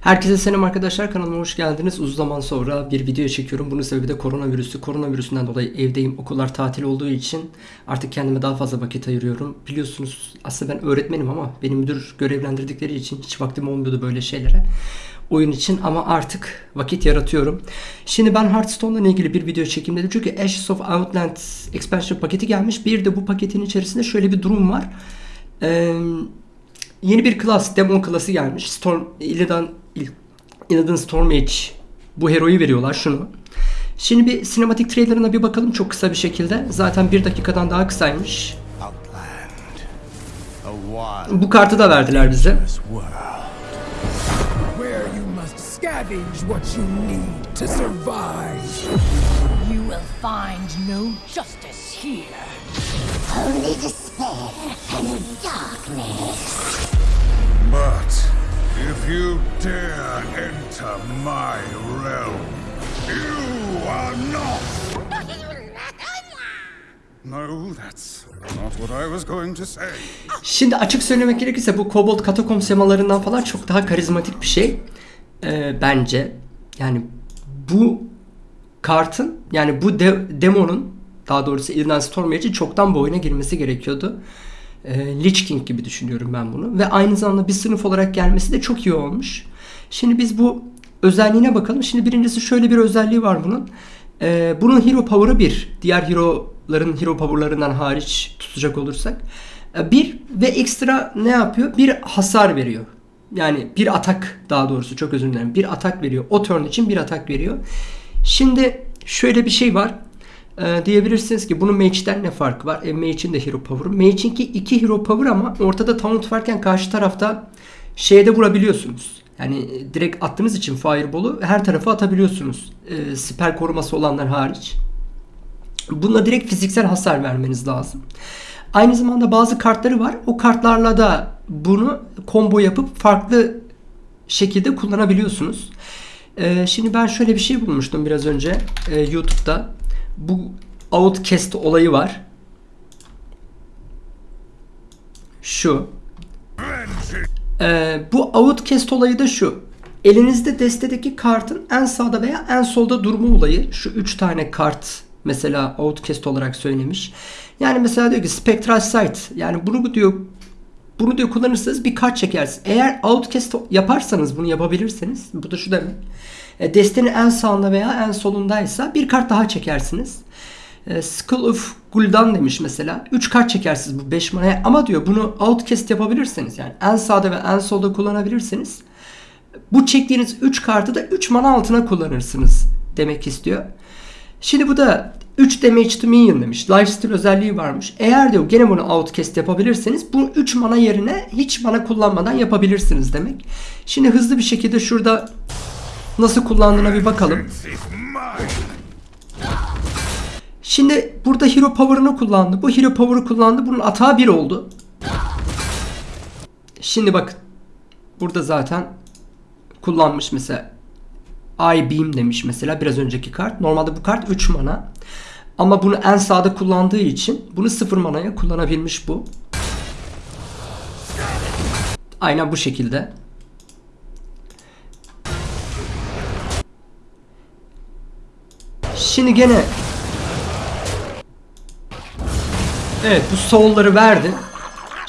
Herkese selam arkadaşlar kanalıma hoş geldiniz. Uzun zaman sonra bir video çekiyorum. Bunun sebebi de koronavirüsü. Koronavirüsünden dolayı evdeyim. Okullar tatil olduğu için artık kendime daha fazla vakit ayırıyorum. Biliyorsunuz aslında ben öğretmenim ama beni müdür görevlendirdikleri için hiç vaktim olmuyordu böyle şeylere. Oyun için ama artık vakit yaratıyorum. Şimdi ben Hearthstone'la ilgili bir video çekeyim dedim. Çünkü Ashes of Outland expansion paketi gelmiş. Bir de bu paketin içerisinde şöyle bir durum var. Eee Yeni bir klas, demon klası gelmiş. Storm, Illidan, İl- Illidan Stormage. Bu heroyu veriyorlar şunu. Şimdi bir sinematik trailerına bir bakalım çok kısa bir şekilde. Zaten bir dakikadan daha kısaymış. Bu kartı da verdiler bize. world. where you must scavenge what you need to survive. You will find no justice here. Only despair and darkness. But if you dare enter my realm, you are not. No, that's not what I was going to say. Şimdi açık söylemek gerekirse bu Kobold Katakom semalarından falan çok daha karizmatik bir şey. Ee, bence. Yani bu kartın yani bu de- demonun daha doğrusu Illidan Stormage'in çoktan bu oyuna girmesi gerekiyordu. Ee, Lich King gibi düşünüyorum ben bunu. Ve aynı zamanda bir sınıf olarak gelmesi de çok iyi olmuş. Şimdi biz bu özelliğine bakalım. Şimdi birincisi şöyle bir özelliği var bunun. Ee, bunun hero power'ı 1. Diğer hero'ların hero power'larından hariç tutacak olursak. Ee, bir ve ekstra ne yapıyor? Bir hasar veriyor. Yani bir atak daha doğrusu çok özür dilerim. Bir atak veriyor. O turn için bir atak veriyor. Şimdi şöyle bir şey var. Ee, diyebilirsiniz ki bunun Mage'den ne farkı var? E, Mage'in de hero power'ı. Mage'inki iki hero power ama ortada taunt varken karşı tarafta şeye de vurabiliyorsunuz. Yani e, direkt attığınız için fireball'u her tarafa atabiliyorsunuz. E, siper koruması olanlar hariç. Buna direkt fiziksel hasar vermeniz lazım. Aynı zamanda bazı kartları var. O kartlarla da bunu combo yapıp farklı şekilde kullanabiliyorsunuz. Ee, şimdi ben şöyle bir şey bulmuştum biraz önce e, YouTube'da. Bu Outcast olayı var. Şu. Ee, bu Outcast olayı da şu. Elinizde destedeki kartın en sağda veya en solda durma olayı. Şu 3 tane kart mesela Outcast olarak söylemiş. Yani mesela diyor ki Spectral Sight. Yani bunu diyor bunu diyor kullanırsanız bir kart çekersiniz. Eğer outcast yaparsanız bunu yapabilirseniz bu da şu demek. E, destenin en sağında veya en solundaysa bir kart daha çekersiniz. E, Skull of Gul'dan demiş mesela. 3 kart çekersiniz bu 5 manaya ama diyor bunu outcast yapabilirseniz yani en sağda ve en solda kullanabilirseniz bu çektiğiniz 3 kartı da 3 mana altına kullanırsınız demek istiyor. Şimdi bu da 3 damage to minion demiş. Lifesteal özelliği varmış. Eğer diyor gene bunu outcast yapabilirseniz bu 3 mana yerine hiç mana kullanmadan yapabilirsiniz demek. Şimdi hızlı bir şekilde şurada nasıl kullandığına bir bakalım. Şimdi burada hero power'ını kullandı. Bu hero power'ı kullandı. Bunun atağı 1 oldu. Şimdi bak burada zaten kullanmış mesela I Beam demiş mesela biraz önceki kart. Normalde bu kart 3 mana. Ama bunu en sağda kullandığı için bunu 0 manaya kullanabilmiş bu. Aynen bu şekilde. Şimdi gene Evet bu soul'ları verdi.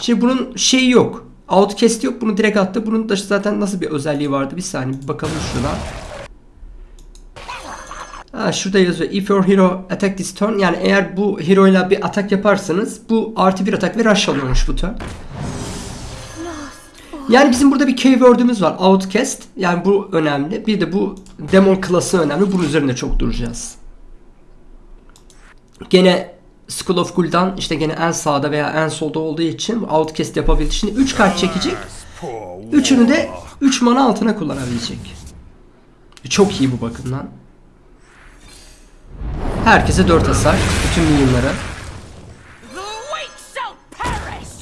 Şimdi bunun şeyi yok. Outcast yok. Bunu direkt attı. Bunun da zaten nasıl bir özelliği vardı? Bir saniye bir bakalım şuna. Ha, şurada yazıyor. If your hero attack this turn. Yani eğer bu hero ile bir atak yaparsanız bu artı bir atak ve rush alıyormuş bu turn. Yani bizim burada bir keyword'ümüz var. Outcast. Yani bu önemli. Bir de bu demon klası önemli. Bunun üzerinde çok duracağız. Gene Skull of Gul'dan işte gene en sağda veya en solda olduğu için Outcast yapabildi. Şimdi 3 kart çekecek. Üçünü de 3 mana altına kullanabilecek. Çok iyi bu bakımdan. Herkese 4 hasar. Bütün minyonlara.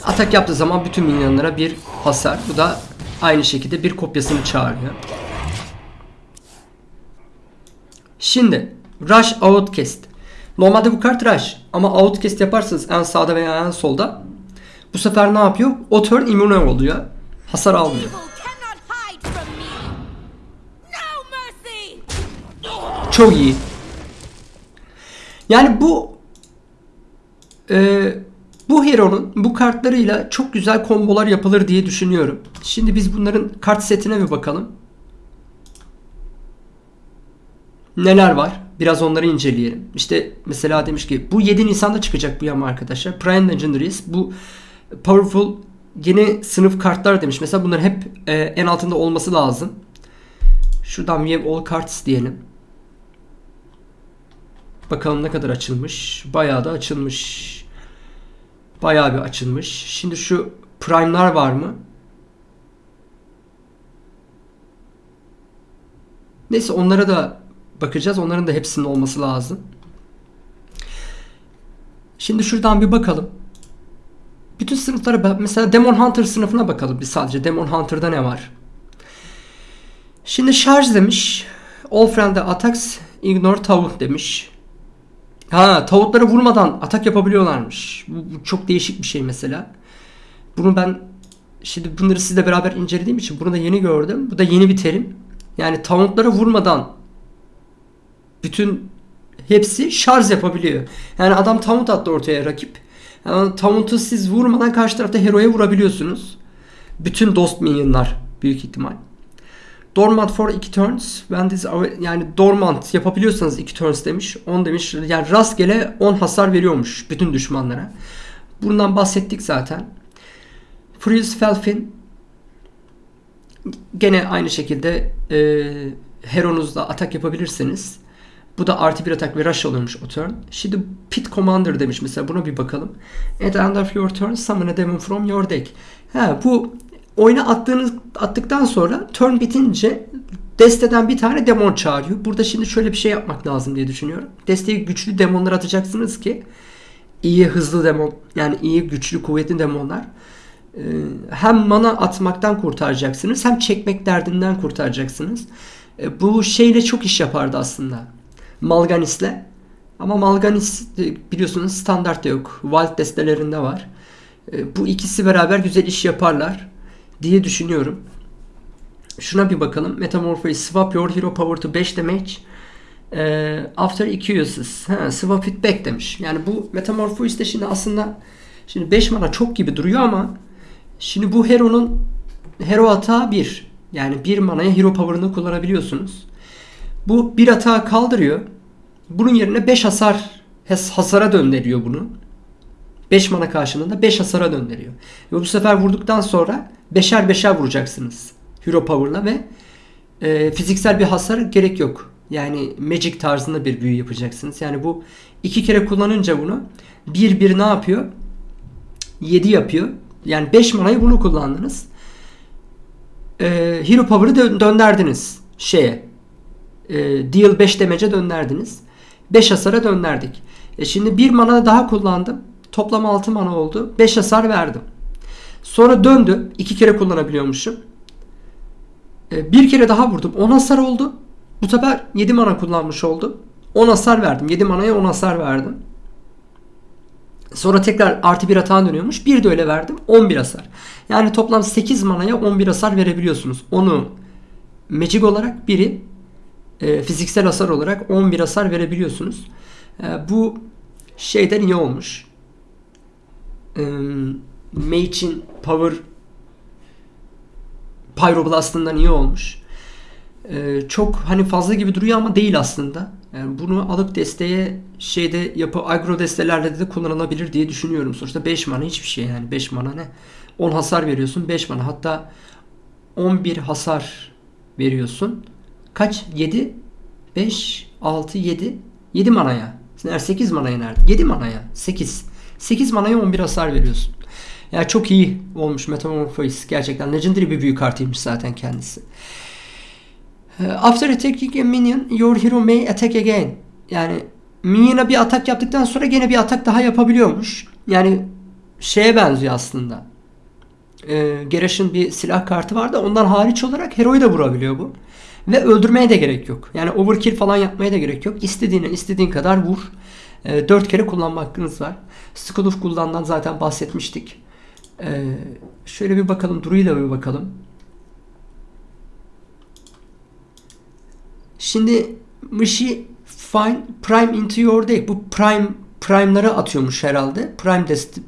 Atak yaptığı zaman bütün minyonlara bir hasar. Bu da aynı şekilde bir kopyasını çağırıyor. Şimdi Rush Outcast. Normalde bu kart rush ama outcast yaparsanız en sağda veya en solda bu sefer ne yapıyor? O turn immune oluyor. Hasar almıyor. Çok iyi. Yani bu e, bu hero'nun bu kartlarıyla çok güzel kombolar yapılır diye düşünüyorum. Şimdi biz bunların kart setine bir bakalım. Neler var? Biraz onları inceleyelim. İşte mesela demiş ki bu 7 Nisan'da çıkacak bu yama arkadaşlar. Prime Legendaries bu powerful yeni sınıf kartlar demiş. Mesela bunların hep e, en altında olması lazım. Şuradan have all cards diyelim. Bakalım ne kadar açılmış. Bayağı da açılmış. Bayağı bir açılmış. Şimdi şu prime'lar var mı? Neyse onlara da bakacağız. Onların da hepsinin olması lazım. Şimdi şuradan bir bakalım. Bütün sınıflara mesela Demon Hunter sınıfına bakalım bir sadece. Demon Hunter'da ne var? Şimdi şarj demiş. All friendly attacks ignore taunt demiş. Ha tavuklara vurmadan atak yapabiliyorlarmış. Bu, bu çok değişik bir şey mesela. Bunu ben şimdi bunları sizle beraber incelediğim için bunu da yeni gördüm. Bu da yeni bir terim. Yani tauntlara vurmadan bütün hepsi şarj yapabiliyor. Yani adam taunt attı ortaya rakip. Yani taunt'u siz vurmadan karşı tarafta hero'ya vurabiliyorsunuz. Bütün dost minyonlar büyük ihtimal. Dormant for 2 turns. When this yani dormant yapabiliyorsanız 2 turns demiş. 10 demiş. Yani rastgele 10 hasar veriyormuş bütün düşmanlara. Bundan bahsettik zaten. Freeze Felfin gene aynı şekilde e, Heron'uzla atak yapabilirsiniz. Bu da artı bir atak ve rush oluyormuş o turn. Şimdi Pit Commander demiş mesela buna bir bakalım. At end of your turn summon a demon from your deck. Ha, bu oyuna attığınız attıktan sonra turn bitince desteden bir tane demon çağırıyor. Burada şimdi şöyle bir şey yapmak lazım diye düşünüyorum. Desteye güçlü demonlar atacaksınız ki iyi hızlı demon yani iyi güçlü kuvvetli demonlar Ee, hem mana atmaktan kurtaracaksınız hem çekmek derdinden kurtaracaksınız. Ee, Bu şeyle çok iş yapardı aslında. Malganis'le. Ama Malganis e, biliyorsunuz standartta yok. Wild destelerinde var. Ee, Bu ikisi beraber güzel iş yaparlar diye düşünüyorum. Şuna bir bakalım. Metamorphosis swap your hero power to 5 damage. Ee, after 2 uses. Ha, swap it back demiş. Yani bu Metamorphosis de şimdi aslında şimdi 5 mana çok gibi duruyor ama şimdi bu hero'nun hero atağı 1. Yani 1 manaya hero power'ını kullanabiliyorsunuz. Bu bir atağı kaldırıyor. Bunun yerine 5 hasar has- hasara döndürüyor bunu. 5 mana karşılığında 5 hasara döndürüyor. Ve bu sefer vurduktan sonra beşer beşer vuracaksınız. Hero Power'la ve e, fiziksel bir hasar gerek yok. Yani Magic tarzında bir büyü yapacaksınız. Yani bu iki kere kullanınca bunu bir bir ne yapıyor? 7 yapıyor. Yani 5 manayı bunu kullandınız. E, Hero Power'ı dö- dönderdiniz şeye. E, deal 5 demece dönderdiniz. 5 hasara dönderdik. E şimdi bir mana daha kullandım. Toplam 6 mana oldu. 5 hasar verdim. Sonra döndü. 2 kere kullanabiliyormuşum. E, bir kere daha vurdum. 10 hasar oldu. Bu sefer 7 mana kullanmış oldum. 10 hasar verdim. 7 manaya 10 hasar verdim. Sonra tekrar artı bir hata dönüyormuş. Bir de öyle verdim. 11 hasar. Yani toplam 8 manaya 11 hasar verebiliyorsunuz. Onu magic olarak biri e, fiziksel hasar olarak 11 hasar verebiliyorsunuz. E, bu şeyden iyi olmuş. E, Mage'in power Pyroblast'ından iyi olmuş. E, çok hani fazla gibi duruyor ama değil aslında. Yani bunu alıp desteye şeyde yapı agro destelerle de kullanılabilir diye düşünüyorum. Sonuçta 5 mana hiçbir şey yani 5 mana ne? 10 hasar veriyorsun 5 mana hatta 11 hasar veriyorsun. Kaç? 7 5 6 7 7 manaya. Eğer 8 manaya nerede? 7 manaya. 8. 8 manaya 11 hasar veriyorsun. Yani çok iyi olmuş Metamorphosis. Gerçekten legendary bir büyü kartıymış zaten kendisi. Uh, After attacking a minion, your hero may attack again. Yani minyona bir atak yaptıktan sonra gene bir atak daha yapabiliyormuş. Yani şeye benziyor aslında. Ee, Gerash'ın bir silah kartı var da ondan hariç olarak hero'yu da vurabiliyor bu. Ve öldürmeye de gerek yok. Yani overkill falan yapmaya da gerek yok. İstediğine istediğin kadar vur. E, 4 kere kullanma hakkınız var. Skull of Gul'dan zaten bahsetmiştik. Ee, şöyle bir bakalım. Duru'yla bir bakalım. Şimdi Mışi Fine Prime into your deck. Bu Prime Prime'ları atıyormuş herhalde. Prime dest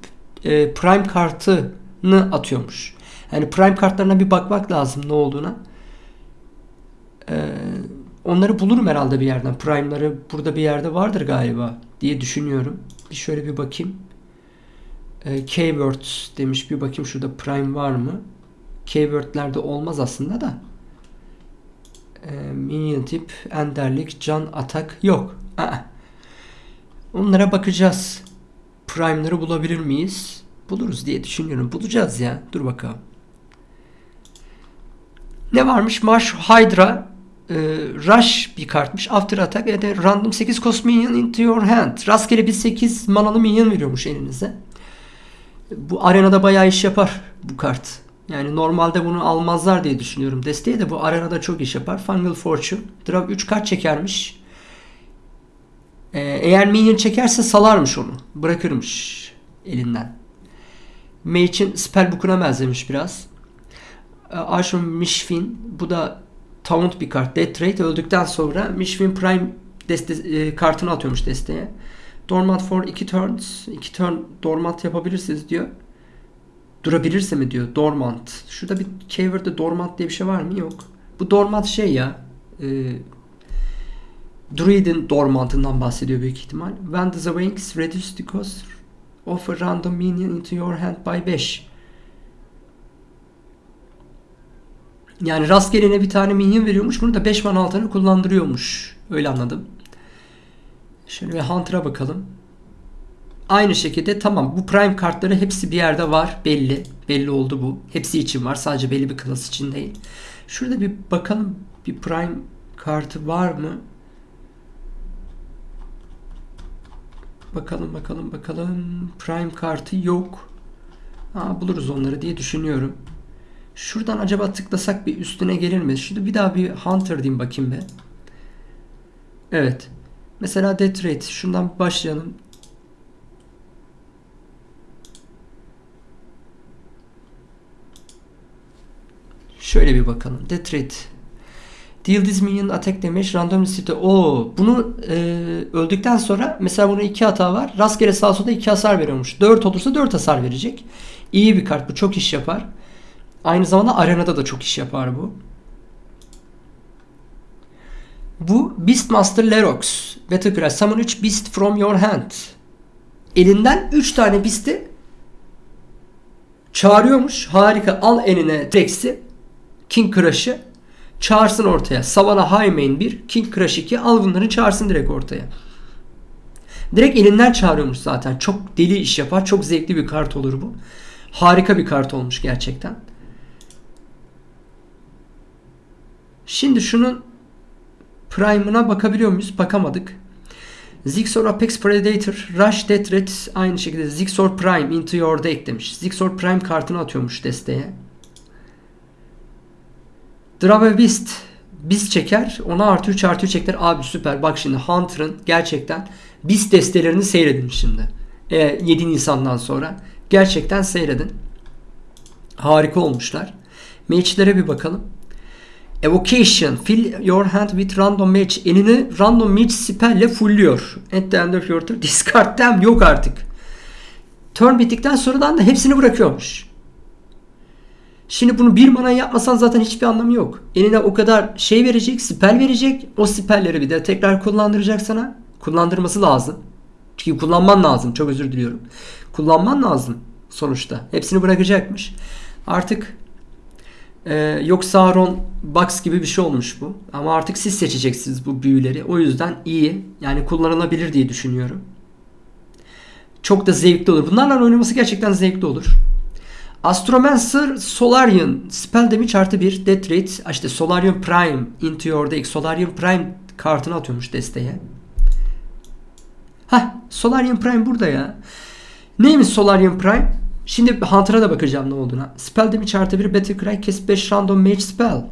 e, Prime kartını atıyormuş. Yani Prime kartlarına bir bakmak lazım ne olduğuna. Ee, onları bulurum herhalde bir yerden. Prime'ları burada bir yerde vardır galiba diye düşünüyorum. Bir şöyle bir bakayım. Ee, Keywords demiş. Bir bakayım şurada Prime var mı? Keyword'lerde olmaz aslında da. Ee, minion tip, enderlik, can, atak yok. Aa. Onlara bakacağız. Prime'ları bulabilir miyiz? Buluruz diye düşünüyorum. Bulacağız ya. Dur bakalım. Ne varmış? Marsh Hydra e, Rush bir kartmış. After attack and a random 8 cost minion into your hand. Rastgele bir 8 manalı minyon veriyormuş elinize. Bu arenada bayağı iş yapar bu kart. Yani normalde bunu almazlar diye düşünüyorum. Desteği de bu arenada çok iş yapar. Fungal Fortune. Draw 3 kart çekermiş. Ee, eğer minion çekerse salarmış onu. Bırakırmış elinden. Mage'in spellbook'una benzemiş biraz. Ee, Arsham Mishfin. Bu da Taunt bir kart. Death Rate öldükten sonra Mishfin Prime deste e, kartını atıyormuş desteğe. Dormant for 2 turns. 2 turn dormant yapabilirsiniz diyor. Durabilirse mi diyor. Dormant. Şurada bir keyword'de dormant diye bir şey var mı? Yok. Bu dormant şey ya. E, Druid'in dormantından bahsediyor büyük ihtimal. When the wings reduce the cost of a random minion into your hand by 5. Yani rastgelene bir tane minyon veriyormuş. Bunu da 5 mana altını kullandırıyormuş. Öyle anladım. Şöyle bir Hunter'a bakalım. Aynı şekilde tamam bu prime kartları hepsi bir yerde var. Belli. Belli oldu bu. Hepsi için var. Sadece belli bir klas için değil. Şurada bir bakalım bir prime kartı var mı? Bakalım bakalım bakalım. Prime kartı yok. Ha, buluruz onları diye düşünüyorum. Şuradan acaba tıklasak bir üstüne gelir mi? Şurada bir daha bir Hunter diyeyim bakayım be. Evet. Mesela Death Rate. Şundan başlayalım. Şöyle bir bakalım. Death Rate. Deal this minion attack damage random city. Oo, bunu e, öldükten sonra mesela bunun iki hata var. Rastgele sağ solda iki hasar veriyormuş. 4 olursa 4 hasar verecek. İyi bir kart bu. Çok iş yapar. Aynı zamanda arenada da çok iş yapar bu. Bu Beastmaster Lerox. Battlecry. Summon 3 Beast from your hand. Elinden 3 tane Beast'i çağırıyormuş. Harika. Al eline Rex'i. King Crush'ı. Çağırsın ortaya. Savannah Highmane 1. King Crush 2. Al bunları çağırsın direkt ortaya. Direkt elinden çağırıyormuş zaten. Çok deli iş yapar. Çok zevkli bir kart olur bu. Harika bir kart olmuş gerçekten. Şimdi şunun Prime'ına bakabiliyor muyuz? Bakamadık. Zigzor Apex Predator Rush Death Rat aynı şekilde Zigzor Prime into your deck demiş. Zigzor Prime kartını atıyormuş desteğe. Drave Beast Beast çeker. Ona artı 3 artı 3 ekler. Abi süper. Bak şimdi Hunter'ın gerçekten Beast destelerini seyredin şimdi. E, 7 Nisan'dan sonra. Gerçekten seyredin. Harika olmuşlar. Mage'lere bir bakalım. Evocation. Fill your hand with random match. Elini random match spell ile fullüyor. At the end of your turn. Discard them. Yok artık. Turn bittikten sonradan da hepsini bırakıyormuş. Şimdi bunu bir mana yapmasan zaten hiçbir anlamı yok. Eline o kadar şey verecek, spell verecek. O spellleri bir de tekrar kullandıracak sana. Kullandırması lazım. Çünkü kullanman lazım. Çok özür diliyorum. Kullanman lazım sonuçta. Hepsini bırakacakmış. Artık ee, yok Sauron Box gibi bir şey olmuş bu. Ama artık siz seçeceksiniz bu büyüleri. O yüzden iyi. Yani kullanılabilir diye düşünüyorum. Çok da zevkli olur. Bunlarla oynaması gerçekten zevkli olur. Astromancer Solarian Spell damage artı 1 Death Rate işte Solarian Prime into your deck Solarian Prime kartını atıyormuş desteğe. Hah Solarian Prime burada ya. Neymiş Solarian Prime? Şimdi Hunter'a da bakacağım ne olduğuna. Spell damage artı 1 Battle Cry kes 5 random mage spell.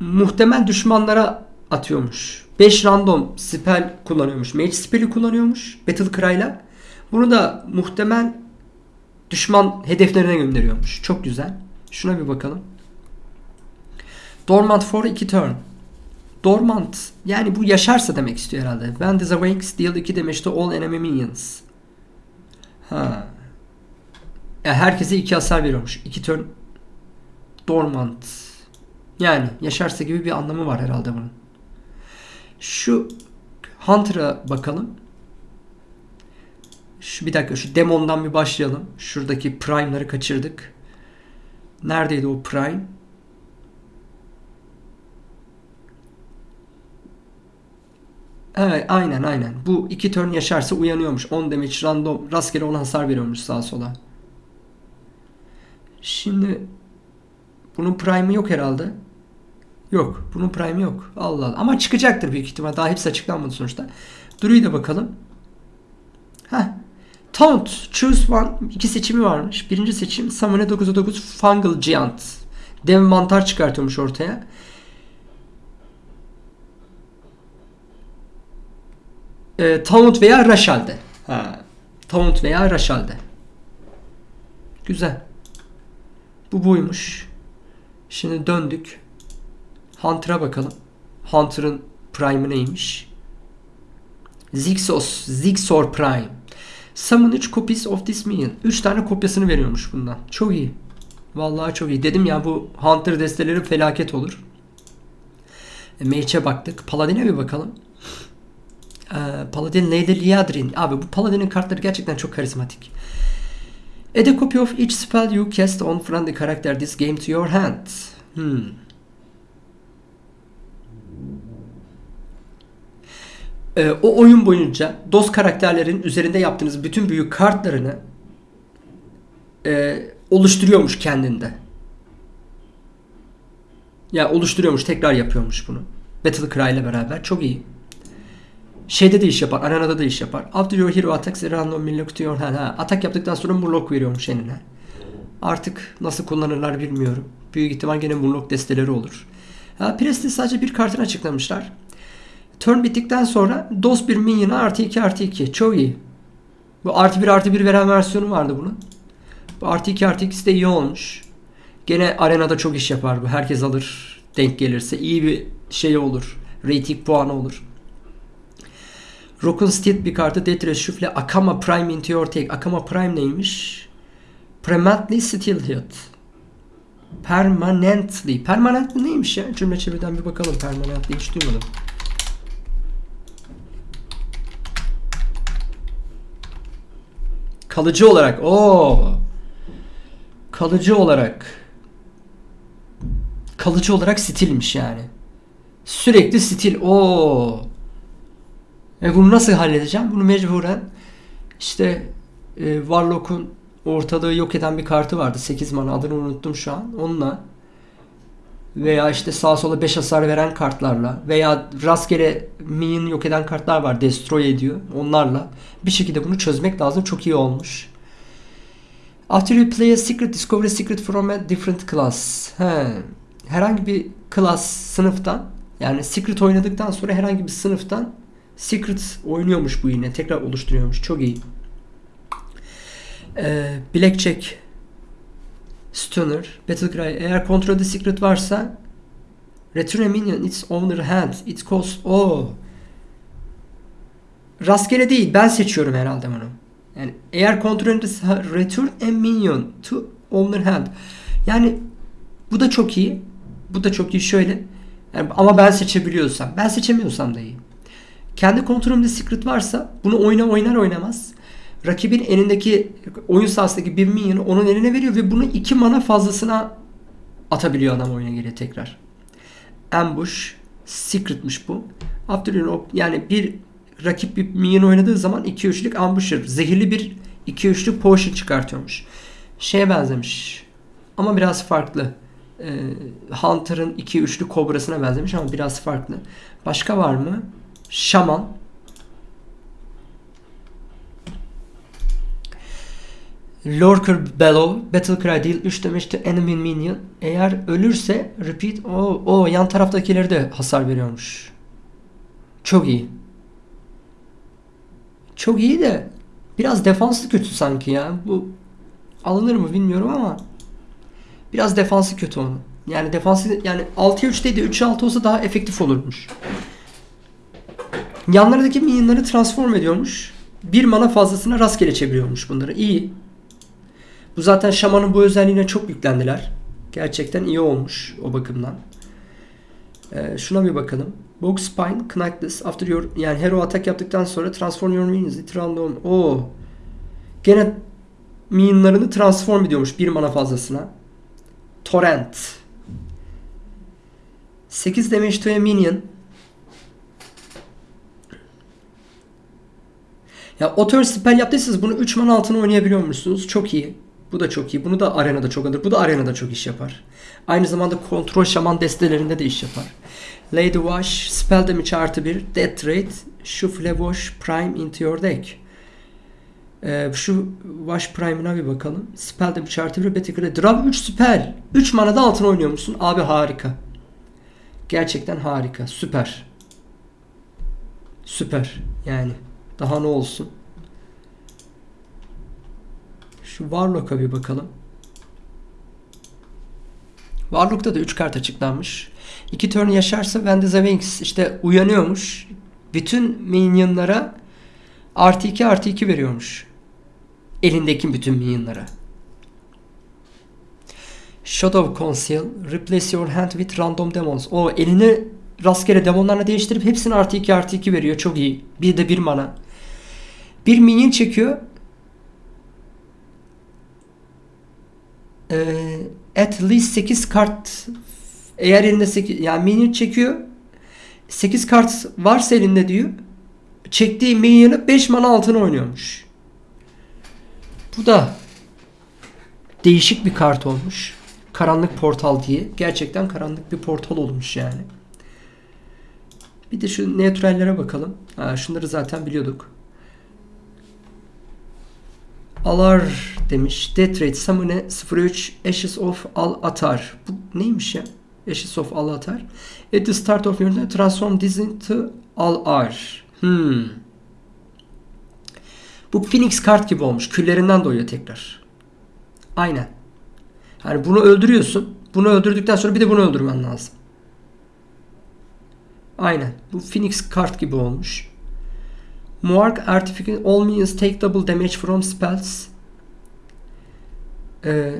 Muhtemel düşmanlara atıyormuş. 5 random spell kullanıyormuş. Mage spell'i kullanıyormuş Battle Cry'la. Bunu da muhtemel düşman hedeflerine gönderiyormuş. Çok güzel. Şuna bir bakalım. Dormant for 2 turn. Dormant yani bu yaşarsa demek istiyor herhalde. When this awakes deal 2 damage to all enemy minions. Ha. Yani herkese 2 hasar veriyormuş. 2 turn dormant. Yani yaşarsa gibi bir anlamı var herhalde bunun. Şu Hunter'a bakalım. Şu bir dakika şu demondan bir başlayalım. Şuradaki prime'ları kaçırdık. Neredeydi o prime? Evet aynen aynen. Bu iki turn yaşarsa uyanıyormuş. 10 damage random rastgele ona hasar veriyormuş sağa sola. Şimdi bunun prime'ı yok herhalde. Yok. Bunun prime'ı yok. Allah Allah. Ama çıkacaktır büyük ihtimal. Daha hepsi açıklanmadı sonuçta. Duru'yu da bakalım. Heh. Taunt. Choose one. İki seçimi varmış. Birinci seçim Summon'a 9'a 9 Fungal Giant. Dev mantar çıkartıyormuş ortaya. E, Taunt veya Rashal'de. Ha. Taunt veya Rashal'de. Güzel. Bu buymuş. Şimdi döndük. Hunter'a bakalım. Hunter'ın prime'ı neymiş? Zixos, Zixor Prime. Summon 3 copies of this minion. 3 tane kopyasını veriyormuş bundan. Çok iyi. Vallahi çok iyi. Dedim ya bu Hunter desteleri felaket olur. E, Mage'e baktık. Paladin'e bir bakalım. Ee, Paladin Lady Liadrin. Abi bu Paladin'in kartları gerçekten çok karizmatik. Add a copy of each spell you cast on friendly character this game to your hand. Hmm. Ee, o oyun boyunca dost karakterlerin üzerinde yaptığınız bütün büyük kartlarını e, oluşturuyormuş kendinde. Ya oluşturuyormuş, tekrar yapıyormuş bunu. Battle Cry ile beraber. Çok iyi. Şeyde de iş yapar, arenada da iş yapar. After your hero attacks a random your hand. Ha, atak yaptıktan sonra murloc veriyormuş eline. Artık nasıl kullanırlar bilmiyorum. Büyük ihtimal gene murloc desteleri olur. Ha, Prestige sadece bir kartını açıklamışlar. Turn bittikten sonra DOS bir minion'a artı 2 artı 2. Çok iyi. Bu artı 1 artı 1 veren versiyonu vardı bunun. Bu artı 2 artı 2'si de iyi olmuş. Gene arenada çok iş yapar bu. Herkes alır denk gelirse. iyi bir şey olur. Rating puanı olur. Rock'un Steed bir kartı Death Reshuffle Akama Prime into your take. Akama Prime neymiş? Permanently Steel Hit. Permanently. Permanently neymiş ya? Cümle çeviriden bir bakalım. Permanently hiç duymadım. Kalıcı olarak. Oo. Kalıcı olarak. Kalıcı olarak stilmiş yani. Sürekli stil. Oo. E bunu nasıl halledeceğim? Bunu mecburen işte e, Warlock'un ortalığı yok eden bir kartı vardı. 8 mana adını unuttum şu an. Onunla veya işte sağa sola 5 hasar veren kartlarla veya rastgele minion yok eden kartlar var. Destroy ediyor. Onlarla bir şekilde bunu çözmek lazım. Çok iyi olmuş. After you play a secret, discover a secret from a different class. He. Herhangi bir class sınıftan yani secret oynadıktan sonra herhangi bir sınıftan secret oynuyormuş bu yine. Tekrar oluşturuyormuş. Çok iyi. Ee, Blackjack Stunner, Battlecry. Eğer kontrolde secret varsa Return a minion its owner hand. It costs... Oh. Rastgele değil. Ben seçiyorum herhalde bunu. Yani eğer kontrolünde return a minion to owner hand. Yani bu da çok iyi. Bu da çok iyi şöyle. Yani ama ben seçebiliyorsam. Ben seçemiyorsam da iyi. Kendi kontrolümde secret varsa bunu oyna oynar oynamaz. Rakibin elindeki oyun sahasındaki bir minyonu onun eline veriyor ve bunu iki mana fazlasına atabiliyor adam oyuna geri tekrar. Ambush secretmiş bu. After yani bir rakip bir minyon oynadığı zaman 2 üçlük ambusher. Zehirli bir 2 üçlük potion çıkartıyormuş. Şeye benzemiş. Ama biraz farklı. Ee, Hunter'ın 2 üçlü kobrasına benzemiş ama biraz farklı. Başka var mı? Şaman. Lurker Bellow Battle Cry değil 3 demişti Enemy Minion eğer ölürse repeat o o yan taraftakileri de hasar veriyormuş. Çok iyi. Çok iyi de biraz defanslı kötü sanki ya. Bu alınır mı bilmiyorum ama biraz defansı kötü onun. Yani defansı yani 6'ya 3 değil de 3'e 6 olsa daha efektif olurmuş. Yanlardaki minyonları transform ediyormuş. Bir mana fazlasına rastgele çeviriyormuş bunları. İyi. Bu zaten şamanın bu özelliğine çok yüklendiler. Gerçekten iyi olmuş o bakımdan. Ee, şuna bir bakalım. Box Spine, Knightless, after your yani hero atak yaptıktan sonra transform your minions into random. Oo. Gene minionlarını transform ediyormuş bir mana fazlasına. Torrent. 8 damage to a minion. Ya o turn spell yaptıysanız bunu 3 mana altına oynayabiliyormuşsunuz. Çok iyi. Bu da çok iyi. Bunu da arenada çok alır. Bu da arenada çok iş yapar. Aynı zamanda kontrol şaman destelerinde de iş yapar. Lady Wash, spell damage artı 1, death rate, Shuffle Wash Prime into your deck. Ee, şu Wash Prime'ına bir bakalım. Spell damage artı 1, Battle Cry. Draw 3 spell. 3 manada altına oynuyormuşsun. Abi harika. Gerçekten harika. Süper. Süper. Yani. Daha ne olsun. Şu Warlock'a bir bakalım. Warlock'ta da 3 kart açıklanmış. 2 turn yaşarsa Wings işte uyanıyormuş. Bütün minyonlara artı 2 artı 2 veriyormuş. Elindeki bütün minyonlara. Shadow Conceal. Replace your hand with random demons. O elini rastgele demonlarla değiştirip hepsini artı 2 artı 2 veriyor. Çok iyi. Bir de bir mana. Bir minyon çekiyor. Ee, at least 8 kart eğer elinde 8 yani minyon çekiyor 8 kart varsa elinde diyor çektiği minyonu 5 mana altına oynuyormuş. Bu da değişik bir kart olmuş. Karanlık portal diye. Gerçekten karanlık bir portal olmuş yani. Bir de şu neutrallere bakalım. Ha, şunları zaten biliyorduk. Alar demiş. Death rate summon 03 Ashes of Al Atar. Bu neymiş ya? Ashes of Al Atar. At the start of your turn, transform this into Al Ar. Hmm. Bu Phoenix kart gibi olmuş. Küllerinden doğuyor tekrar. Aynen. Yani bunu öldürüyorsun. Bunu öldürdükten sonra bir de bunu öldürmen lazım. Aynen. Bu Phoenix kart gibi olmuş. Mark Artificate All minions take double damage from spells. Ee,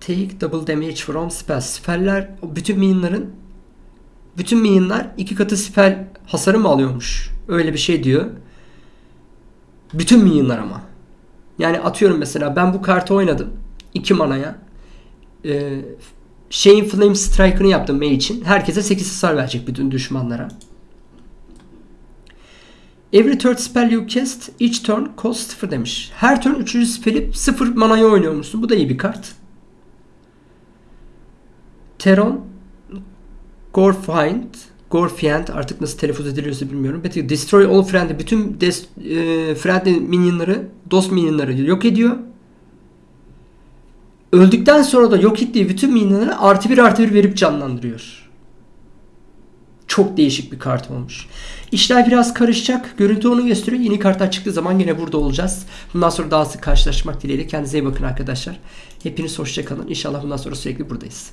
take double damage from spells. Speller bütün minionların bütün minyonlar iki katı spell hasarı mı alıyormuş? Öyle bir şey diyor. Bütün minyonlar ama. Yani atıyorum mesela ben bu kartı oynadım. 2 manaya. Ee, şeyin Flame Strike'ını yaptım Mage için. Herkese 8 hasar verecek bütün düşmanlara. Every third spell you cast each turn cost 0 demiş. Her turn 3. spell'i 0 manaya oynuyormuşsun. Bu da iyi bir kart. Teron Gorfind Gorfiend artık nasıl telaffuz ediliyorsa bilmiyorum. But destroy all friendly bütün e, friendly minyonları, dost minyonları yok ediyor. Öldükten sonra da yok ettiği bütün minyonları artı bir artı bir verip canlandırıyor. Çok değişik bir kart olmuş. İşler biraz karışacak. Görüntü onu gösteriyor. Yeni kartlar çıktığı zaman yine burada olacağız. Bundan sonra daha sık karşılaşmak dileğiyle. Kendinize iyi bakın arkadaşlar. Hepiniz hoşçakalın. İnşallah bundan sonra sürekli buradayız.